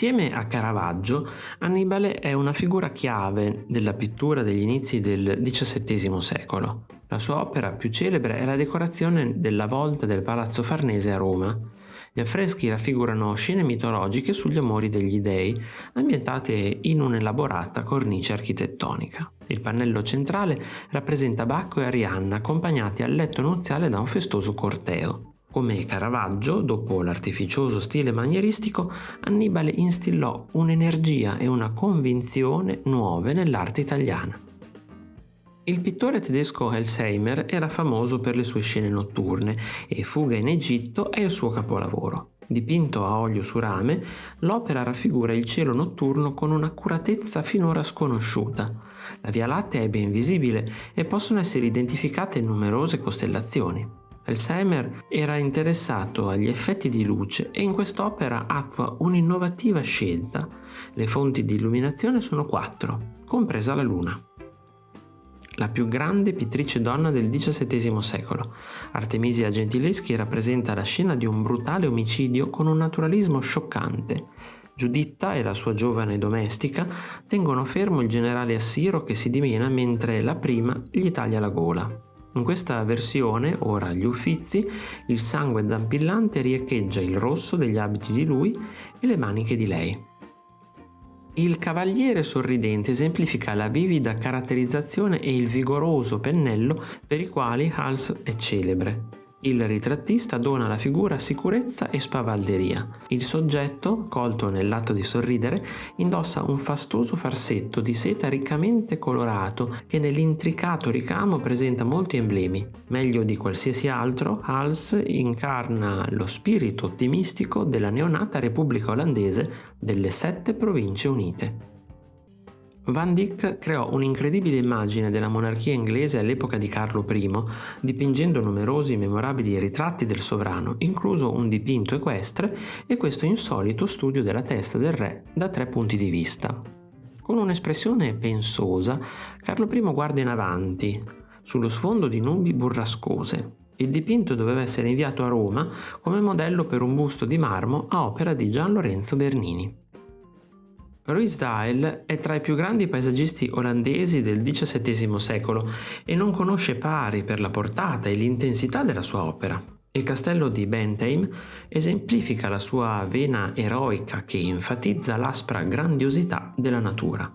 Insieme a Caravaggio, Annibale è una figura chiave della pittura degli inizi del XVII secolo. La sua opera più celebre è la decorazione della volta del Palazzo Farnese a Roma. Gli affreschi raffigurano scene mitologiche sugli amori degli dei, ambientate in un'elaborata cornice architettonica. Il pannello centrale rappresenta Bacco e Arianna accompagnati al letto nuziale da un festoso corteo. Come Caravaggio, dopo l'artificioso stile manieristico, Annibale instillò un'energia e una convinzione nuove nell'arte italiana. Il pittore tedesco Elsheimer era famoso per le sue scene notturne e Fuga in Egitto è il suo capolavoro. Dipinto a olio su rame, l'opera raffigura il cielo notturno con un'accuratezza finora sconosciuta. La Via Lattea è ben visibile e possono essere identificate numerose costellazioni. Elsheimer era interessato agli effetti di luce e in quest'opera attua un'innovativa scelta. Le fonti di illuminazione sono quattro, compresa la luna la più grande pittrice donna del XVII secolo. Artemisia Gentileschi rappresenta la scena di un brutale omicidio con un naturalismo scioccante. Giuditta e la sua giovane domestica tengono fermo il generale Assiro che si dimena mentre la prima gli taglia la gola. In questa versione, ora agli Uffizi, il sangue zampillante riecheggia il rosso degli abiti di lui e le maniche di lei. Il cavaliere sorridente esemplifica la vivida caratterizzazione e il vigoroso pennello per i quali Hals è celebre. Il ritrattista dona alla figura sicurezza e spavalderia. Il soggetto, colto nell'atto di sorridere, indossa un fastoso farsetto di seta riccamente colorato che nell'intricato ricamo presenta molti emblemi. Meglio di qualsiasi altro, Hals incarna lo spirito ottimistico della neonata Repubblica olandese delle sette province unite. Van Dyck creò un'incredibile immagine della monarchia inglese all'epoca di Carlo I, dipingendo numerosi memorabili ritratti del sovrano, incluso un dipinto equestre e questo insolito studio della testa del re da tre punti di vista. Con un'espressione pensosa, Carlo I guarda in avanti, sullo sfondo di nubi burrascose. Il dipinto doveva essere inviato a Roma come modello per un busto di marmo a opera di Gian Lorenzo Bernini. Ruysdael è tra i più grandi paesaggisti olandesi del XVII secolo e non conosce pari per la portata e l'intensità della sua opera. Il castello di Bentheim esemplifica la sua vena eroica che enfatizza l'aspra grandiosità della natura.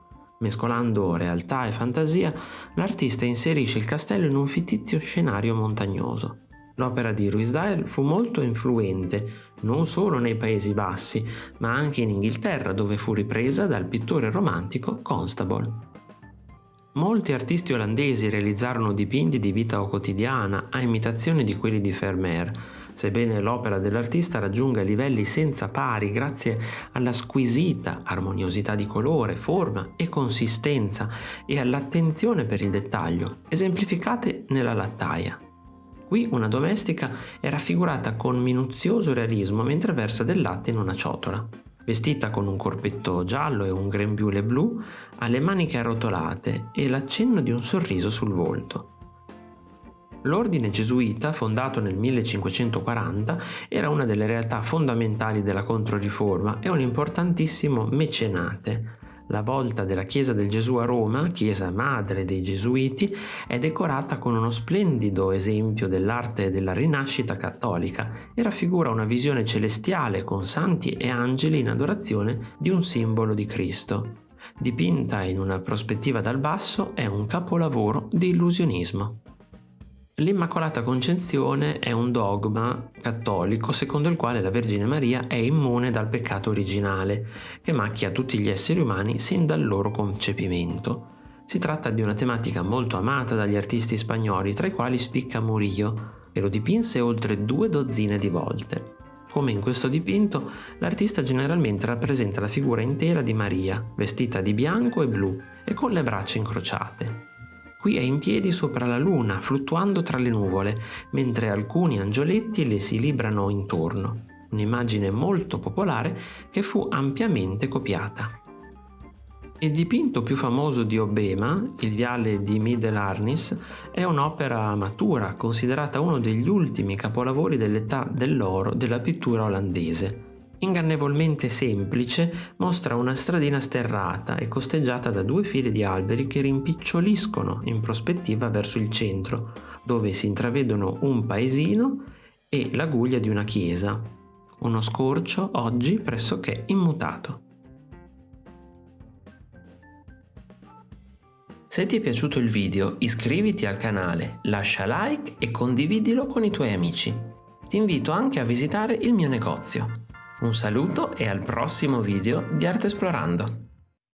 Mescolando realtà e fantasia, l'artista inserisce il castello in un fittizio scenario montagnoso. L'opera di Ruysdael fu molto influente non solo nei Paesi Bassi, ma anche in Inghilterra dove fu ripresa dal pittore romantico Constable. Molti artisti olandesi realizzarono dipinti di vita quotidiana a imitazione di quelli di Vermeer, sebbene l'opera dell'artista raggiunga livelli senza pari grazie alla squisita armoniosità di colore, forma e consistenza e all'attenzione per il dettaglio, esemplificate nella lattaia. Qui una domestica è raffigurata con minuzioso realismo mentre versa del latte in una ciotola. Vestita con un corpetto giallo e un grembiule blu, ha le maniche arrotolate e l'accenno di un sorriso sul volto. L'ordine gesuita, fondato nel 1540, era una delle realtà fondamentali della Controriforma e un importantissimo mecenate. La volta della chiesa del Gesù a Roma, chiesa madre dei Gesuiti, è decorata con uno splendido esempio dell'arte della rinascita cattolica e raffigura una visione celestiale con santi e angeli in adorazione di un simbolo di Cristo. Dipinta in una prospettiva dal basso, è un capolavoro di illusionismo. L'Immacolata Concezione è un dogma cattolico secondo il quale la Vergine Maria è immune dal peccato originale, che macchia tutti gli esseri umani sin dal loro concepimento. Si tratta di una tematica molto amata dagli artisti spagnoli, tra i quali spicca Murillo, che lo dipinse oltre due dozzine di volte. Come in questo dipinto, l'artista generalmente rappresenta la figura intera di Maria, vestita di bianco e blu e con le braccia incrociate. Qui è in piedi sopra la luna, fluttuando tra le nuvole, mentre alcuni angioletti le si librano intorno. Un'immagine molto popolare che fu ampiamente copiata. Il dipinto più famoso di Obema, il viale di Middle-Arnis, è un'opera matura, considerata uno degli ultimi capolavori dell'età dell'oro della pittura olandese. Ingannevolmente semplice, mostra una stradina sterrata e costeggiata da due file di alberi che rimpiccioliscono in prospettiva verso il centro, dove si intravedono un paesino e la guglia di una chiesa. Uno scorcio oggi pressoché immutato. Se ti è piaciuto il video iscriviti al canale, lascia like e condividilo con i tuoi amici. Ti invito anche a visitare il mio negozio. Un saluto e al prossimo video di Arte Esplorando!